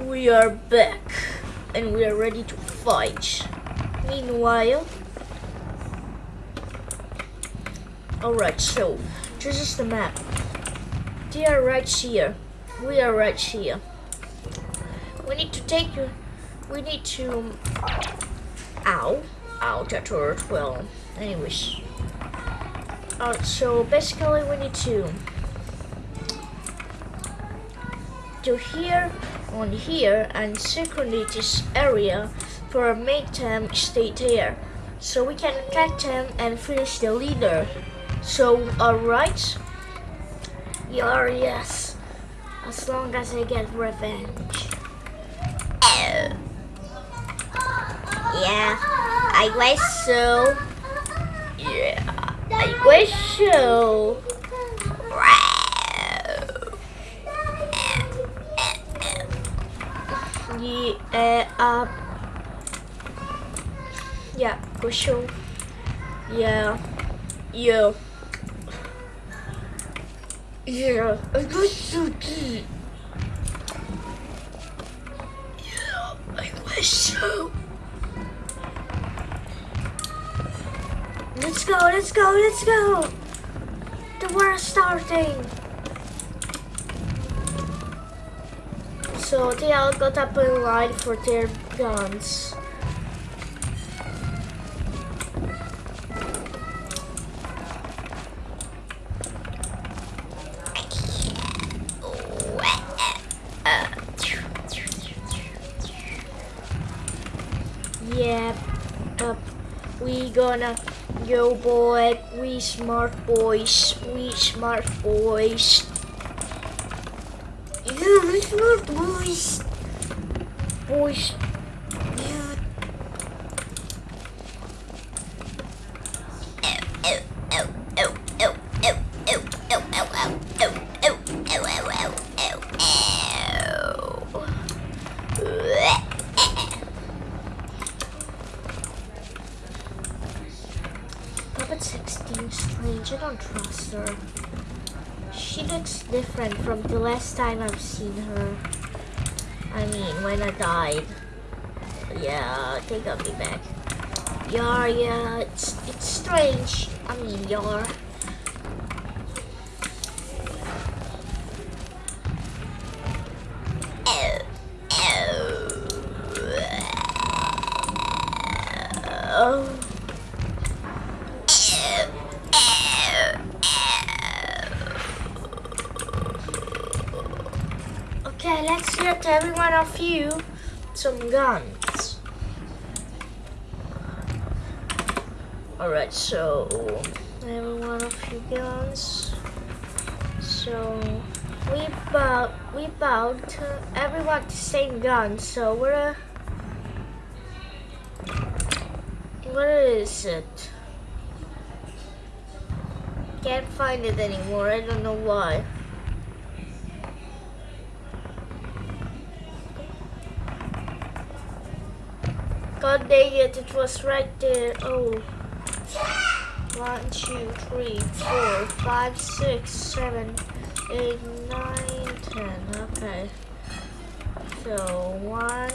we are back and we are ready to fight. Meanwhile, alright, so this is the map. They are right here. We are right here. We need to take you. We need to. Ow. Ow, that hurt. Well, anyways. Uh, so basically, we need to. To here, on here, and synchronize this area for a make them stay there. So we can attack them and finish the leader. So, alright. Yeah, yes. As long as I get revenge. Oh. Yeah, I guess so. Yeah, I guess so. Yeah, uh, yeah. Yeah, yeah. I so. Let's go, let's go, let's go. The is starting. So they all got up in line for their guns. Up. We gonna go, boy. We smart boys. We smart boys. Yeah, we smart boys. Boys. Yeah. Puppet 16 strange. I don't trust her. She looks different from the time I've seen her. I mean, when I died. Yeah, they got me back. Yeah, yeah, it's it's strange. I mean, you're. Okay, let's get every one of you some guns. Alright, so every one of you guns. So we bought we bought uh, everyone the same gun, so we're uh, what is it? Can't find it anymore, I don't know why. Dang it, it was right there. Oh. One, two, three, four, five, six, seven, eight, nine, ten. Okay. So, one,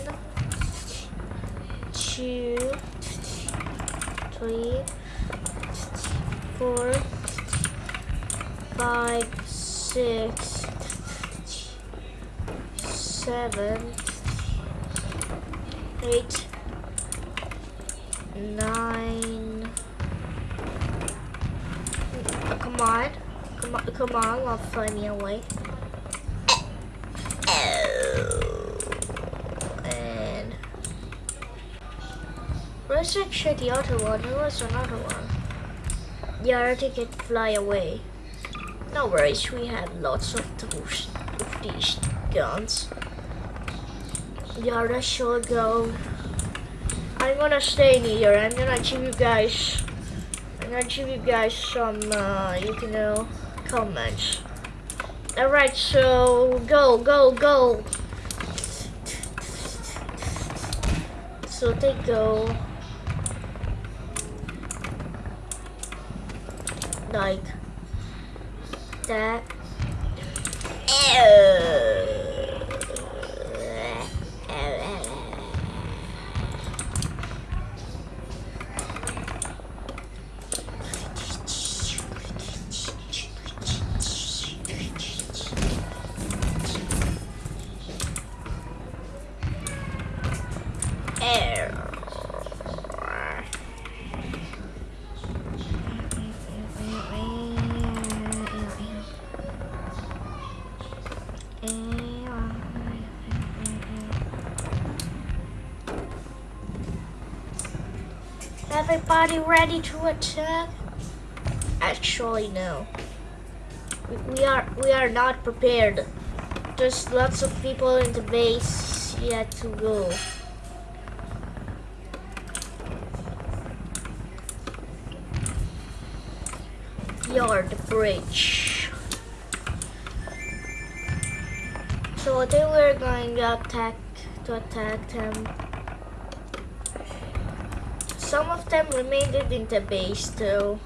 two, three, four, five, six, seven, eight, nine. Come on, come on, come on! I'll find me away. And let's check the other one. There was another one. Yeah, I think it fly away. No worries, we have lots of those of these guns. Yeah, let's go. I'm gonna stay in here. I'm gonna give you guys. I'm gonna give you guys some, uh, you know, comments. All right, so go, go, go. So they go. Like that. Everybody ready to attack? Actually, no. We, we are we are not prepared. There's lots of people in the base yet to go. Yard bridge. So I think we're going to attack to attack them. Some of them remained in the base though.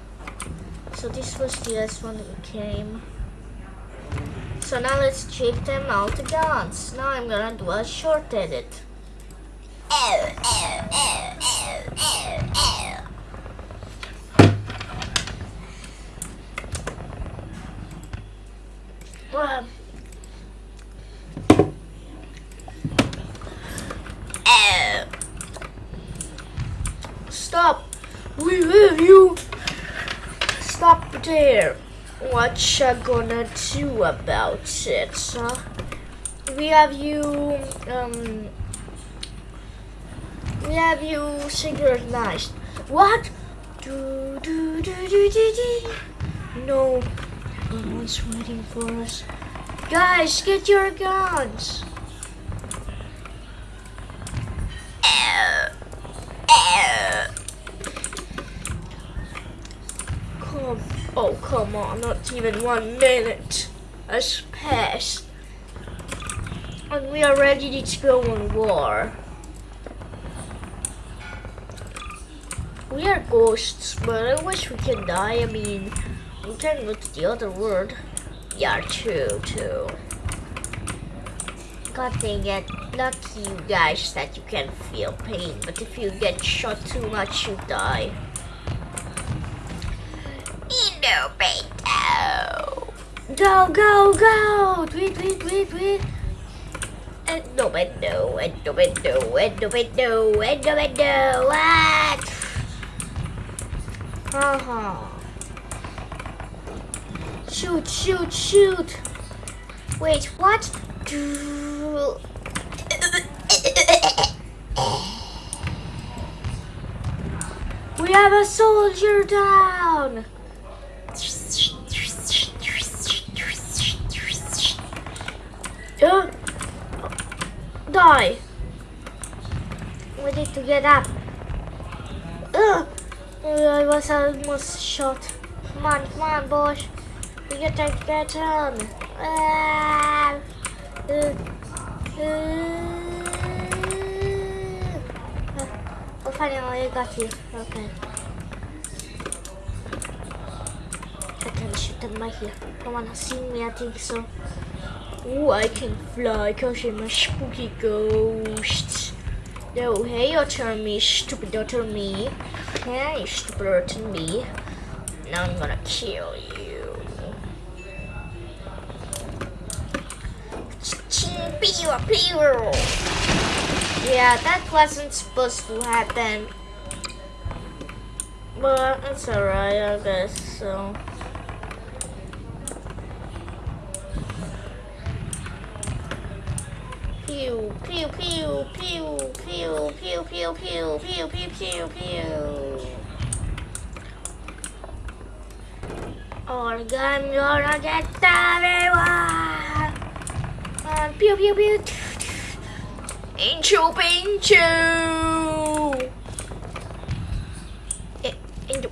So this was the last one that came. So now let's check them out guns. Now I'm gonna do a short edit oh, oh, oh. Well, oh. Stop! We have you! Stop there! You gonna do about it, huh? We have you, um... We have you synchronized. What? Do, do, do, do, do, do. No. No waiting for us. Guys, get your guns! Oh come on, not even one minute has passed. And we are ready to go on war. We are ghosts, but I wish we can die. I mean, we can go to the other world. Yeah, true, too. God dang it. Lucky you guys that you can feel pain, but if you get shot too much, you die. Innovato! Go, go, go! Tweet, tweet, tweet, tweet! Innovato, Innovato, Innovato, Innovato, what? Uh-huh. Shoot, shoot, shoot! Wait, what? We have a soldier down! Uh, die! We need to get up. Uh, I was almost shot. Come on, come on, boys. We gotta get on. Ah, uh, uh, oh, finally, I got you. Okay. I can shoot them right here. Come on, see me, I think so. Ooh, I can fly because I'm a spooky ghost. No, hey, your turn me, stupid daughter me. Hey, stupid daughter me. Now I'm gonna kill you. Yeah, that wasn't supposed to happen. But it's alright, I guess, so. Pew, pew, pew, pew, pew, pew, pew, pew, pew, pew, pew, pew. Or gun gonna get everyone. Pew, pew, pew. Inchu, pinchu. Inchu,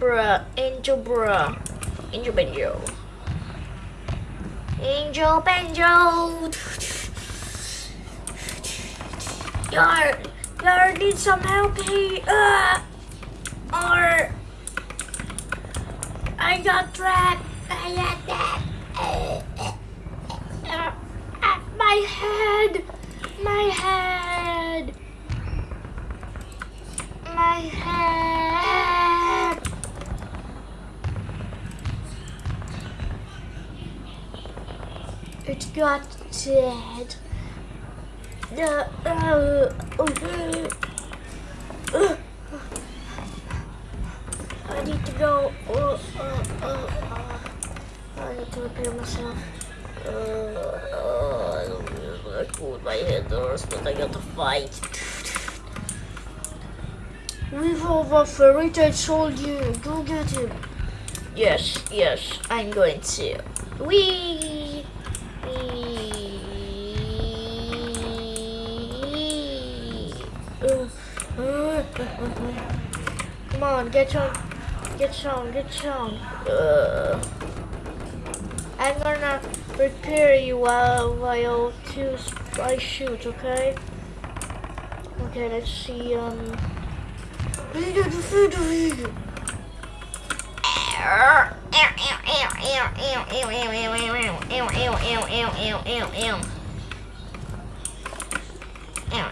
bruh, inchu, bruh, inchu, benjo. Angel Benjo. Yar, Yar need some help here. Uh, or I got trapped. I got that. Uh, uh, my head. My head. My head. It got dead. I need to go. Uh, uh, uh, I need to repair myself. I don't feel like cool. My head hurts, but I got to fight. Revolve a retired soldier. Go get him. Yes, yes, I'm going to. Wee! Come on, get on, get on, get on. Uh, I'm gonna repair you while while two I shoot, okay? Okay, let's see. Um.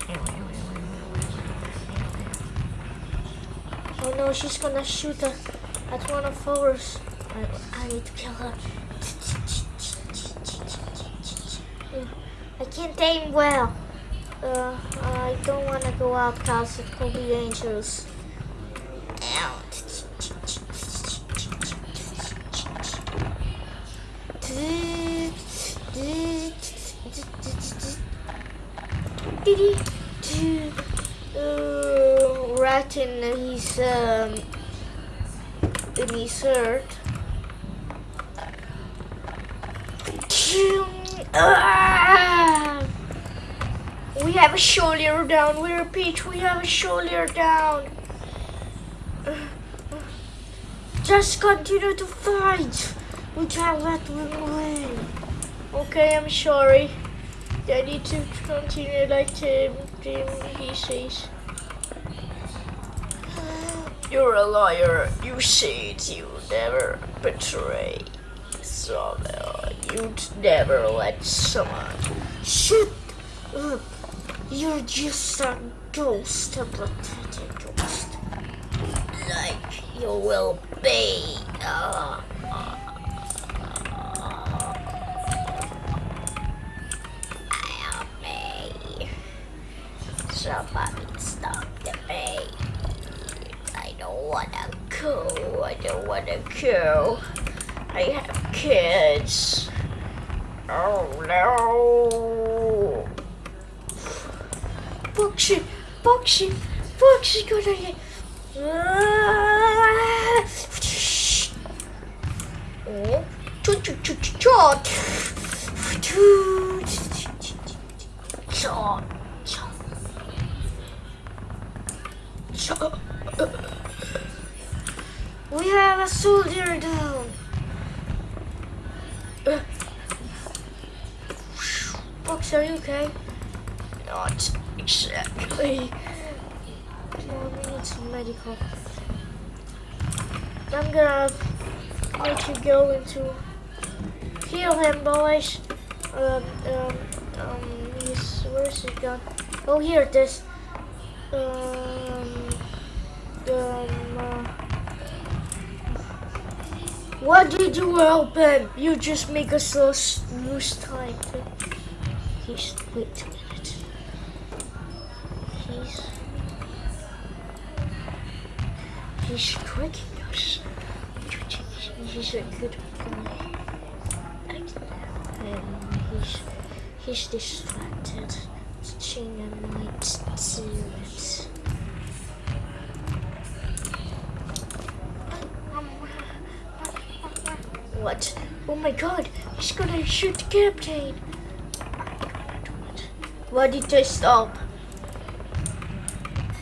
Oh no, she's gonna shoot at, at one of ours. I, I need to kill her. I can't aim well. Uh, I don't want to go out because it could be dangerous. Uh, rat in his um, in his shirt. We have a shoulder down. We're repeat, we have a shoulder down. Just continue to fight. We can't let them win. Okay, I'm sorry. I need to continue like Tim, Tim he says. You're a liar. You said you never betray someone. You'd never let someone. Shut up. You're just a ghost, a pathetic ghost. Like you will be. Uh, help me. Somebody stop the pain. I don't go. I don't wanna go. I have kids. Oh no. Gonna get. Oh, chut chut chut chut chut. Chut, chut. We have a soldier down. Fox, are you okay? Not exactly. Well, we need some medical. I'm gonna let you go into heal him, boys. Um, um, um, he's where's he gone? Oh, here it is. Um, um. Uh, what did you help him? You just make us lose, time. He's wait a minute. He's he's tricking us. He's a good guy. Um, and he's he's distracted. Gina might do it. What? Oh my god, he's gonna shoot the captain. Why did I stop?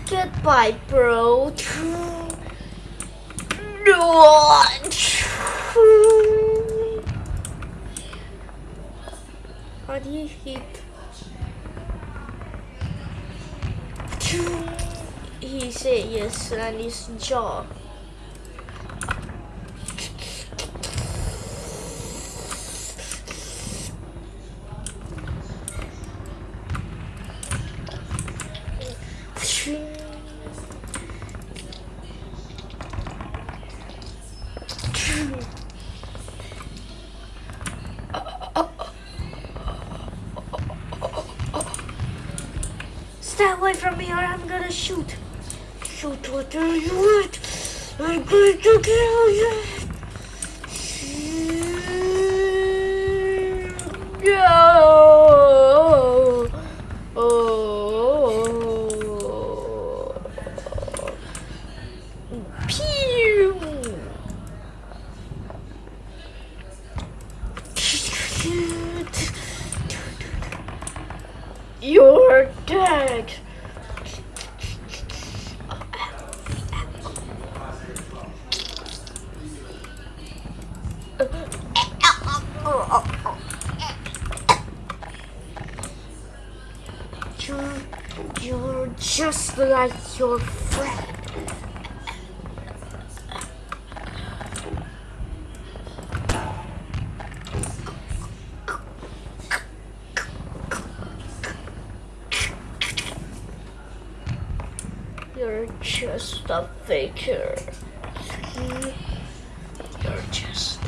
Goodbye, bro. No. How do you hit? He said yes, and his jaw. Going You're just a faker. You're just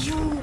You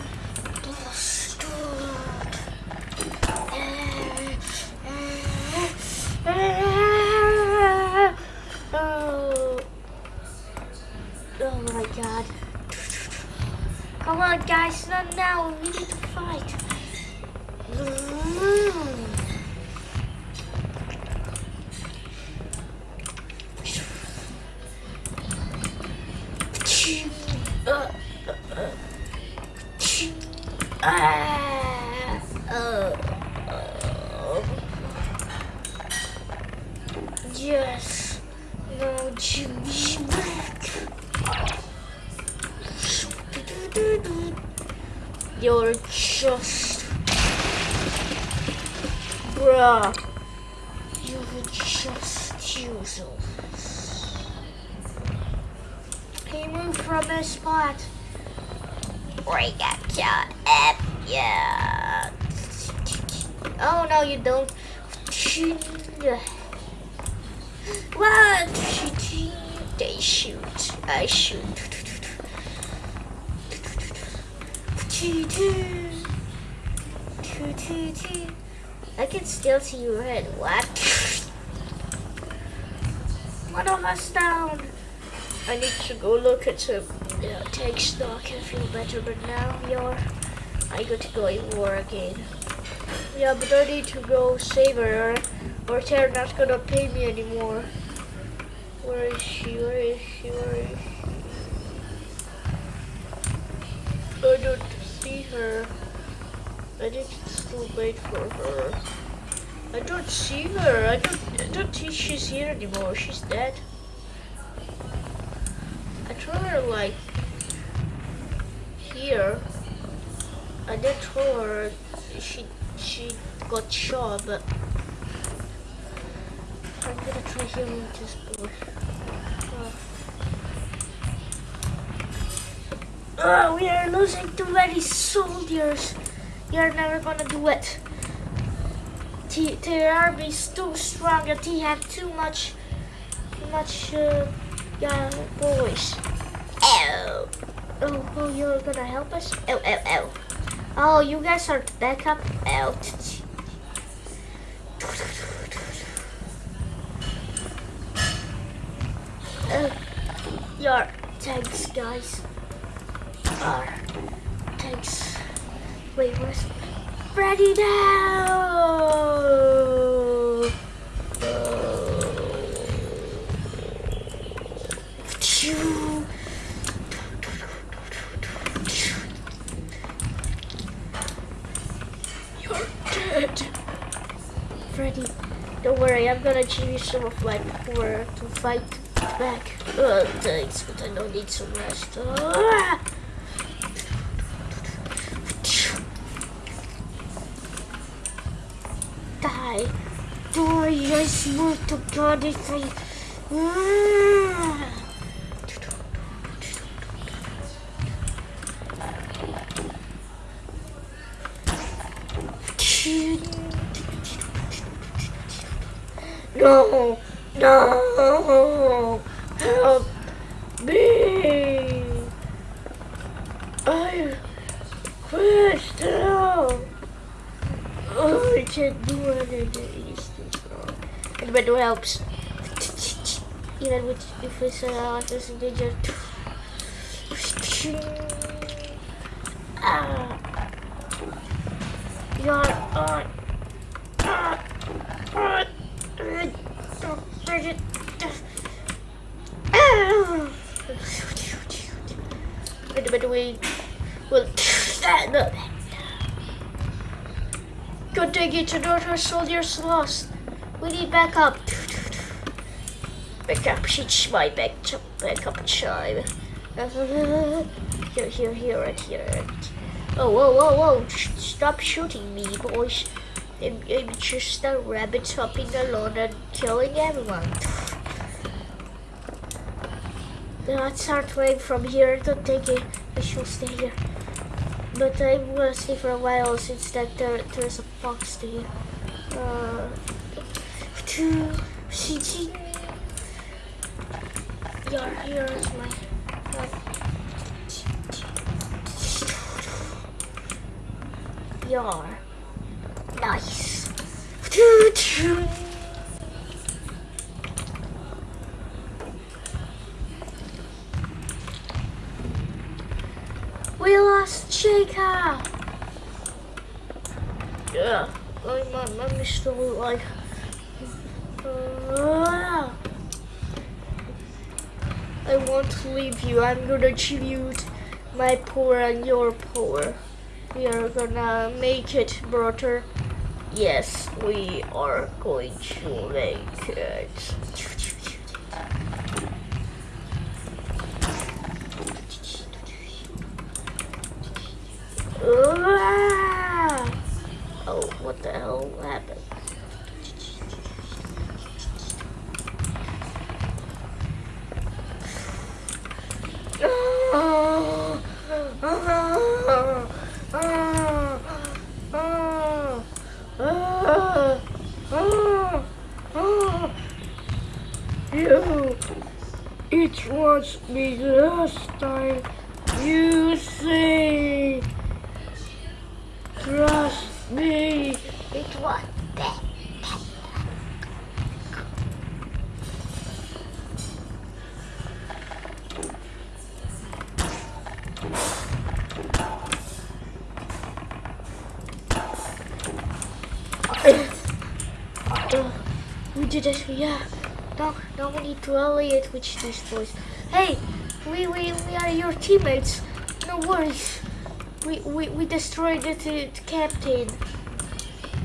look at some yeah, take stock and feel better, but now you're I got to go in war again. Yeah, but I need to go save her or they're not gonna pay me anymore. Where is she? Where is she? Where is she? I don't see her. I need to wait for her. I don't see her. I don't I don't think she's here anymore. She's dead. Told her like here. I did her she she got shot, but I'm gonna try healing this boy. Oh. oh, we are losing too many soldiers. You're never gonna do it. T the army is too strong and he have too much, too much. Uh, yeah, boys. Ow. Oh, oh, you're gonna help us? Ow, ow, ow. Oh, you guys are backup. Uh, your thanks, guys. Are thanks. Wait, where's Freddy now? You're dead. Freddy, don't worry, I'm gonna give you some of my power to fight back. Oh, thanks, but I don't need some rest. Ah! Die. Die, I swear to God if I... Ah! On. Ah. Ah. Wait, wait, wait. Well, no. Good day, to our soldiers lost. We need backup. Backup, she's my back, backup chime. Here, here, here, right here. Oh, whoa, whoa, whoa. Stop shooting me, boys. I'm, I'm just a rabbit hopping alone and killing everyone. Let's start way from here. Don't take it. I should stay here. But I'm gonna stay for a while since that there, there's a fox here. Uh, two, Yeah, here is my. Yar. Nice. We lost Jacob. Yeah, my mom is still Like. Uh, I won't leave you. I'm gonna tribute my power and your power. We are gonna make it, brother. Yes, we are going to make it. Ah! Oh, what the hell happened? To with these boys. Hey, we, we, we are your teammates. No worries. We, we, we destroyed the, the, captain.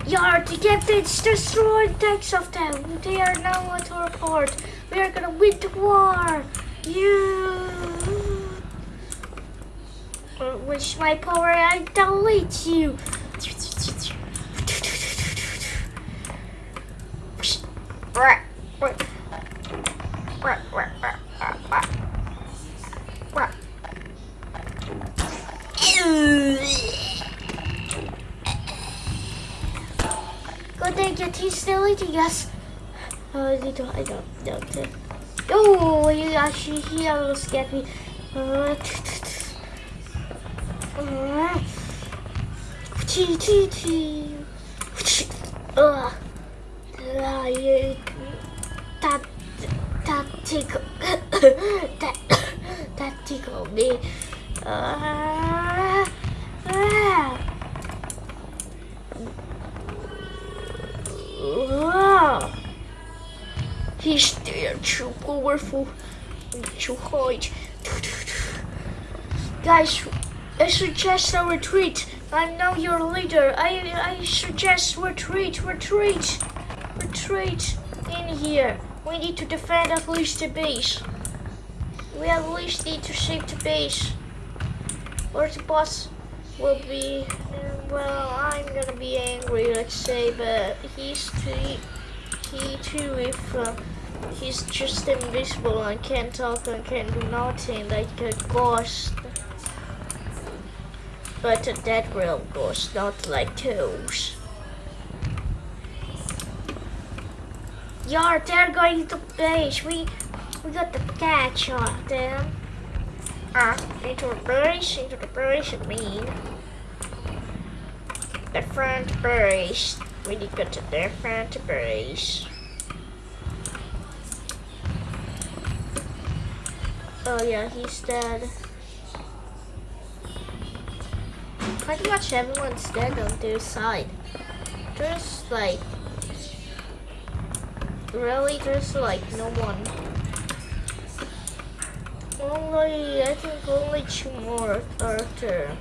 Yeah, the captain's destroyed thanks of them. They are now at our port. We are gonna win the war. You. Uh, With my power, I delete you. Eating us. Oh, I don't, I don't, don't. Oh, he actually, he almost get me. Uh, uh, Ugh. Uh, you, that that tickle that that tickled me. Uh, ah. Ah. He's there, too powerful, too hard. Guys, I suggest a retreat. I'm now your leader. I I suggest retreat, retreat, retreat in here. We need to defend at least the base. We at least need to save the base. Or the boss will be, well, I'm gonna be angry, let's say, but he's too, he too, if uh, he's just invisible and can't talk and can't do nothing, like a ghost. But a dead real ghost, not like those. Yar, they're going to base. We we got to catch on them. Ah, into the base, into the base, I mean. The front base. We need to go to front base. Oh yeah, he's dead. Pretty much everyone's dead on their side. There's like really there's like no one. Only I think only two more are there.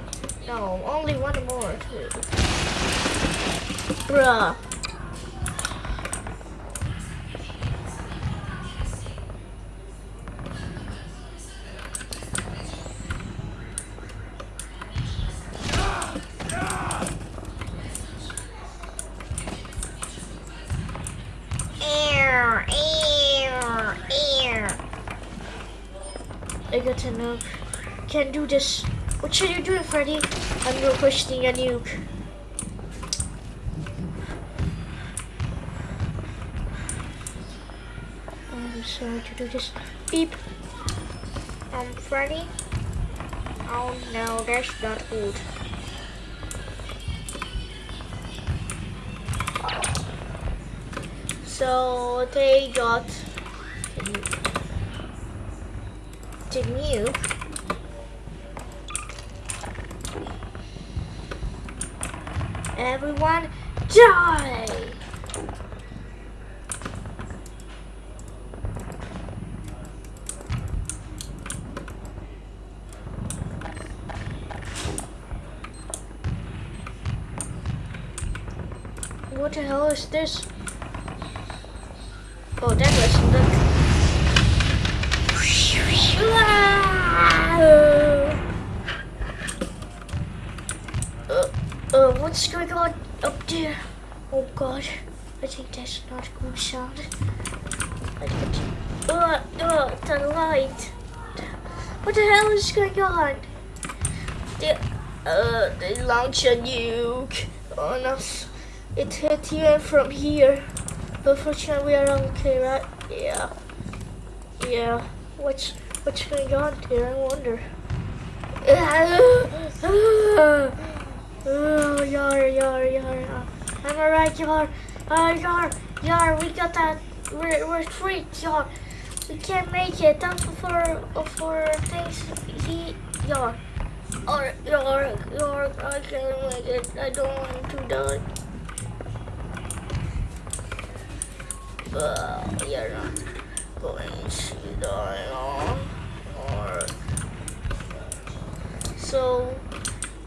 No, only one more too. Bruh. I got a nuke. Can't do this. What should you do, Freddy? I'm requesting a nuke. I'm sorry to do this. Beep. Um, Freddy? Oh no, that's not good. So they got the nuke. Everyone die! What the hell is this? Oh, that was the. Uh, uh, what's going on up there? Oh god, I think that's not a good sound. Uh, the light. What the hell is going on? They, uh, they launch a nuke on us. It hit you from here. But fortunately we are okay, right? Yeah. Yeah. What's what's going on here? I wonder. Oh, yar, yar, yar. I'm alright, yar. Uh, yar, yar. We got that. We're we're free, yar. We can't make it. Thanks for for things. He, yar. Or yar, yar. I can't make it. I don't want to die. But you're not going to die on so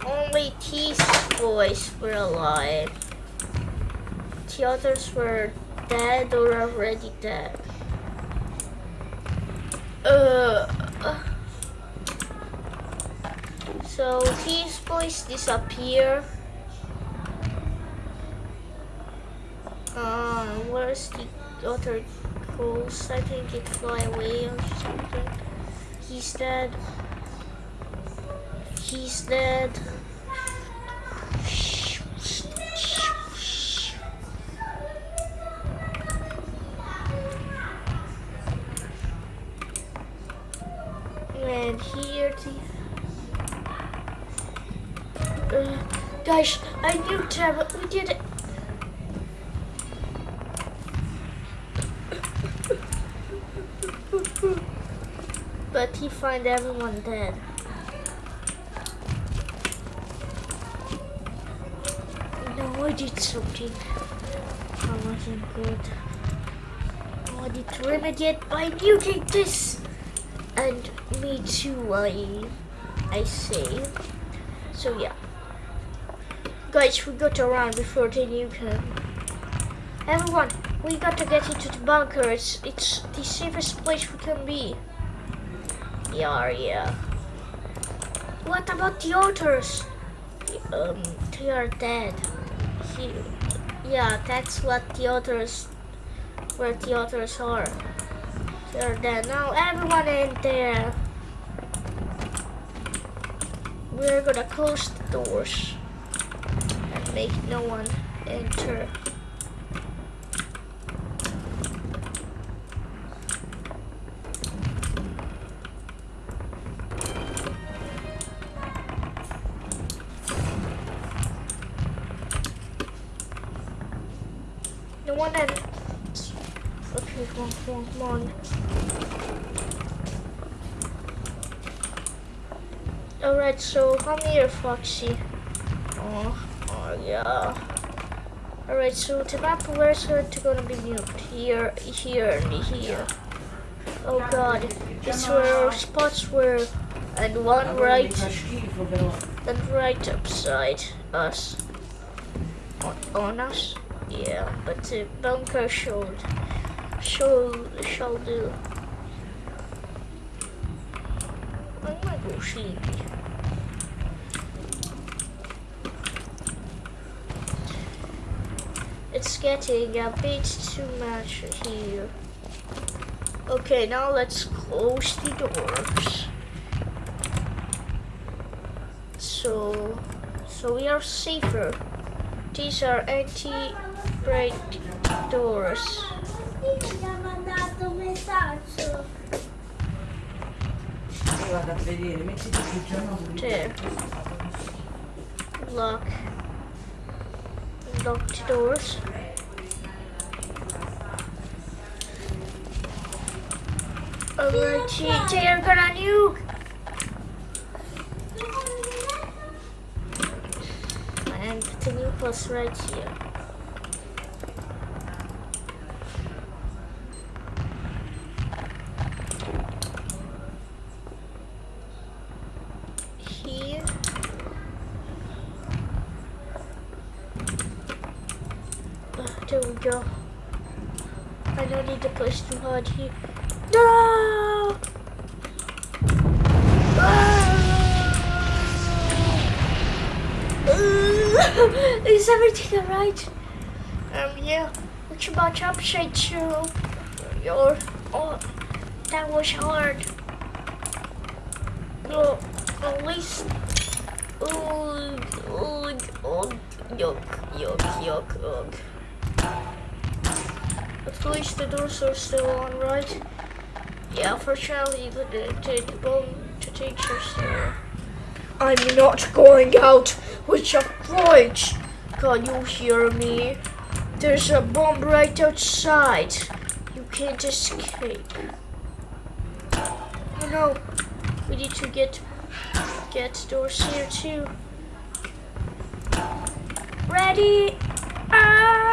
only T's boys were alive. The others were dead or already dead. So these boys disappear. Uh, where's the other ghost? I think it fly away or something. He's dead. He's dead. Find everyone dead. No, I did something. I wasn't good. I to remedy by muting this. And me too, I, I say. So yeah. Guys, we got around before the nuke him. Everyone, we got to get into the bunker. It's, it's the safest place we can be. Yeah. What about the otters? Um, they are dead. He, yeah, that's what the otters, where the otters are. They're dead. Now everyone in there. We're gonna close the doors and make no one enter. Come on, come on. Alright, so come here, Foxy. Oh, oh yeah. Alright, so the map where's it gonna be moved? Here, here, and here. Oh god, it's where our spots were, and one right, and right upside us. On, on us? Yeah, but the bunker should, shall, shall do. I might go sleepy. It's getting a bit too much here. Okay, now let's close the doors. So, so we are safer. These are anti-break doors. Lock. Lock the doors. Alright, they are gonna nuke. And the nuke was right. Here. Ah, there we go. I don't need to push No! Is everything alright? Um, yeah. What about upside too? Your, oh, that was hard. No, at least. Oh, oh, oh, yuck, yuck, yuck, ugh. Least the doors are still on, right? Yeah, for Charlie, uh, the, the, the bomb to teachers there. I'm not going out with your fridge. Can you hear me? There's a bomb right outside. You can't escape. Oh no, we need to get get doors here too. Ready? No.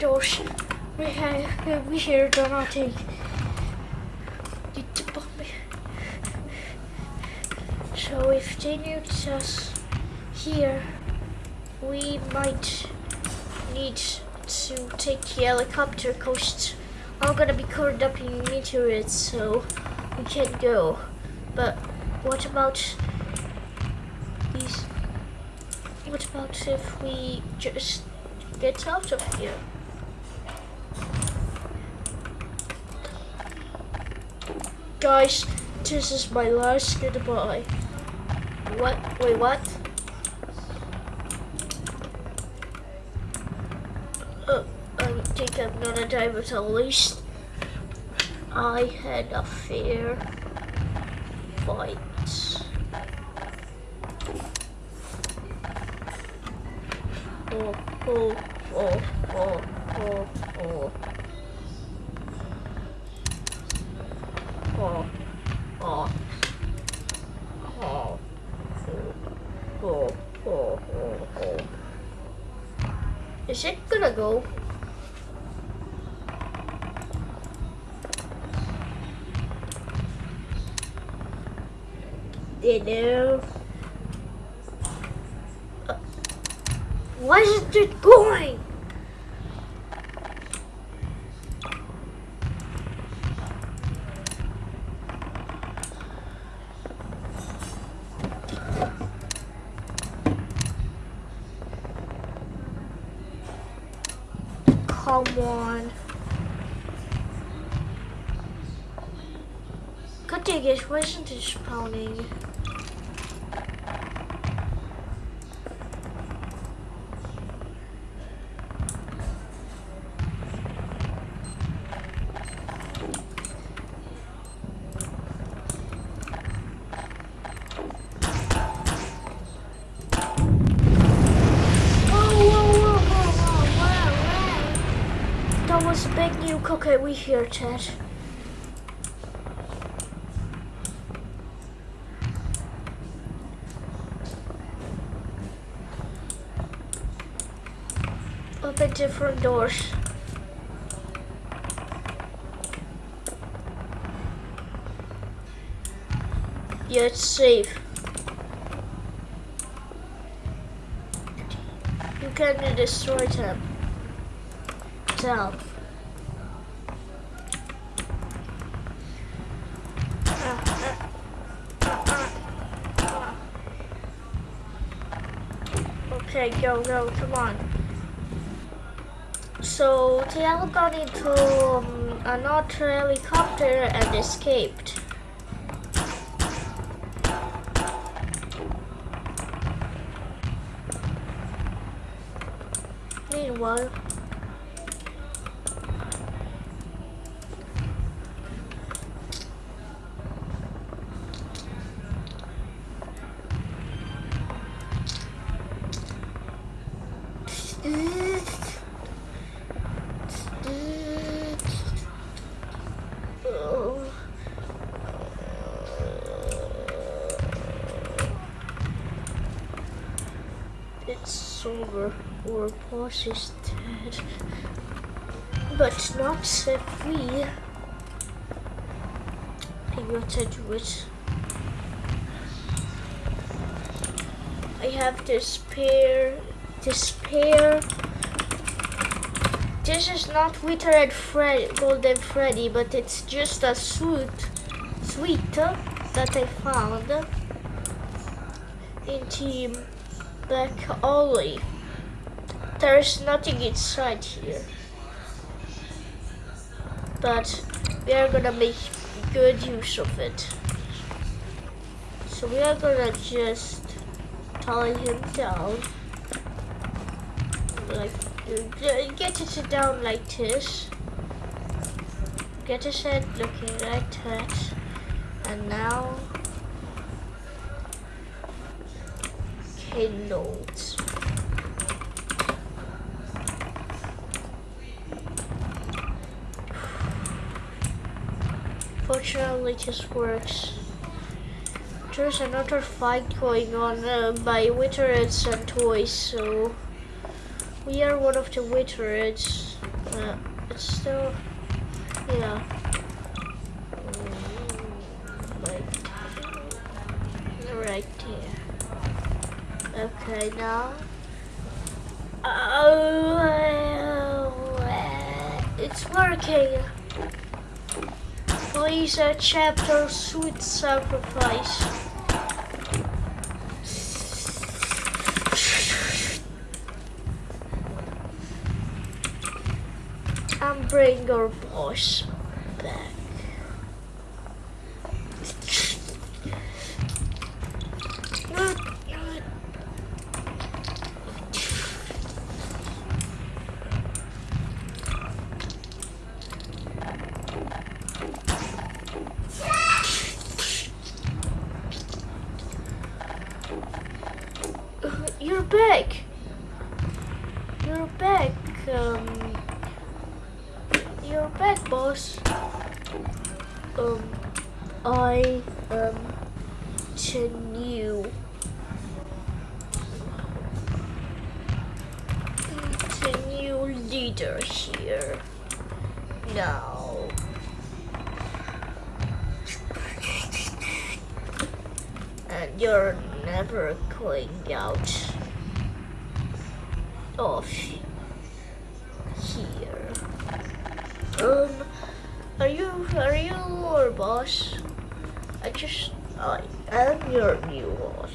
Fortunately, we had doors. Uh, we here do not take. Get the bomb. So if they nuked us here, we might need to take the helicopter coast. I'm gonna be covered up in meteorites, so we can't go. But what about these? What about if we just get out of here? Guys, this is my last goodbye. What? Wait, what? I think I'm gonna die, at least I had a fair fight. Oh, oh, oh, oh, oh. Oh, oh. Oh, oh, oh, oh, oh. Is it gonna go? You know. Uh, Why isn't it going? Come on. God dang it, why isn't it spawning? Whoa, whoa, whoa, whoa, whoa, whoa, Oh, whoa. That was a big nuke. Okay, we hear chat. Open different doors. Yeah, it's safe. You can destroy them. Tell. Okay, go, go, come on. So, Tiago got into um, another helicopter and escaped. Our boss is dead. But not if we. I got to do it. I have to spare. To spare. This is not Withered Fred, Golden Freddy, but it's just a suit, sweet that I found in Team Black Ollie. There's nothing inside here. But we are gonna make good use of it. So we are gonna just tie him down. Like, get it down like this. Get his head looking like that. And now, kindles. Fortunately, it just works. There's another fight going on uh, by Withereds and Toys, so we are one of the Withereds. Uh, it's still, yeah. Mm, Like, right here. Okay, now. Oh, it's working. Please, uh, chapter sweet sacrifice. And bring your boss back. You're back. Um, you're back, boss. Um, I am the new, the new leader here. Now, and you're never going out of here. Um, are you are you our boss? I just I am your new boss,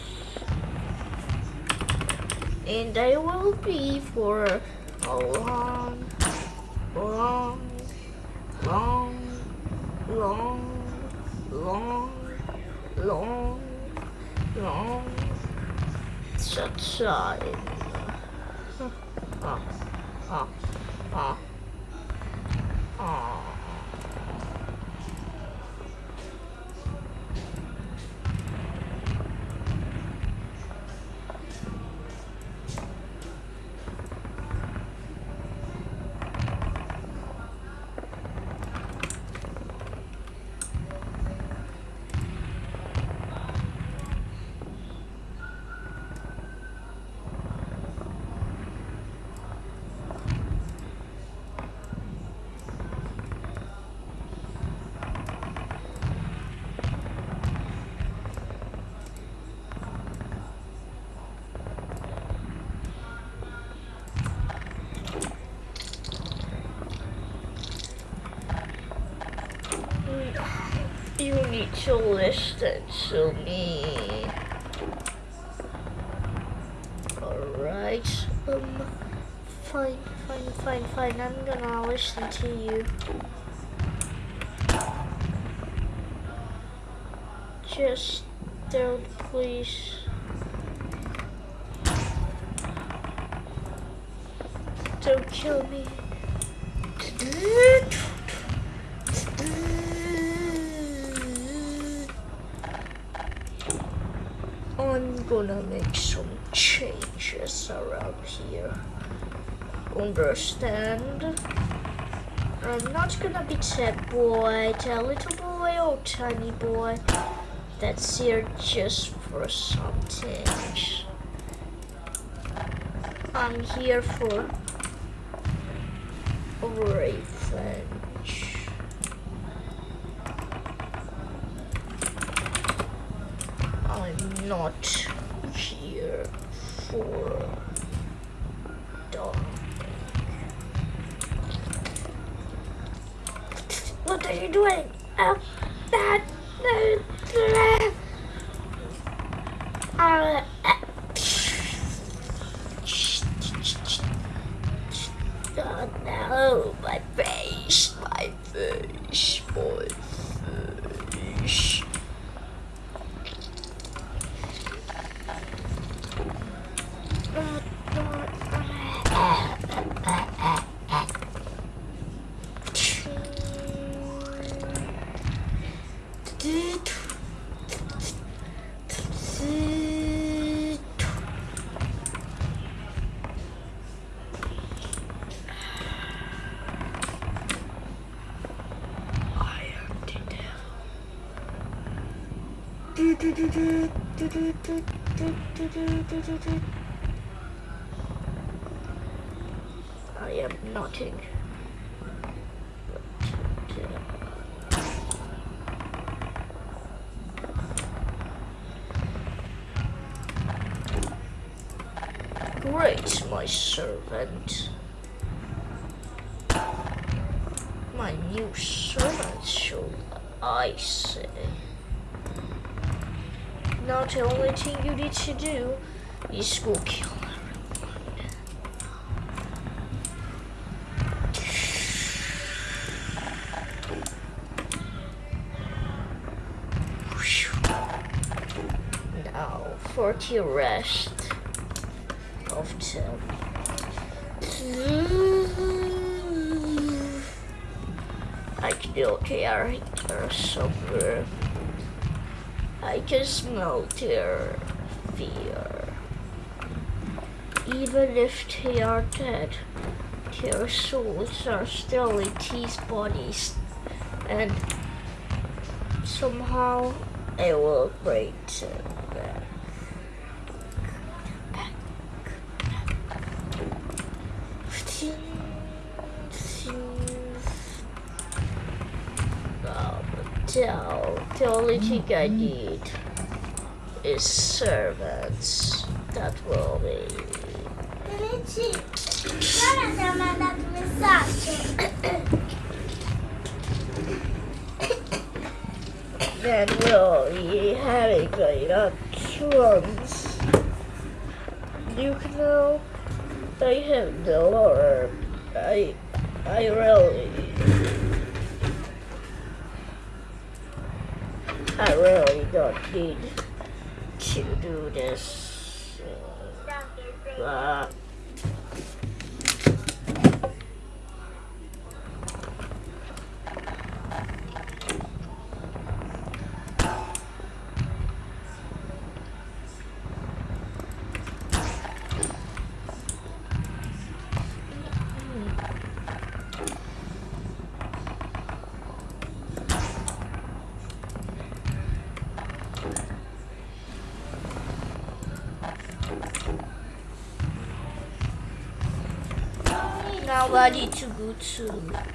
and I will be for a long, long, long, long, long, long, long, time. Ah, ah, ah, ah. You listen to me. Alright. Um fine, fine, fine, fine. I'm gonna listen to you. Just don't please. Don't kill me. I'm gonna make some changes around here. Understand? I'm not gonna be that boy, that little boy or tiny boy that's here just for something. I'm here for revenge. I'm not I am nothing. Great, my servant. My new servant, shall I say. Now the only thing you need to do is go kill everyone. Now for the rest of them. I still care somewhere. I can smell their fear. even if they are dead, their souls are still in these bodies, and somehow it will break them Um, the, only thing I need is servants. That will be then we'll be having enough ones. You know, I have no more. I, I really, I really don't need to do this. Uh, now Need to go to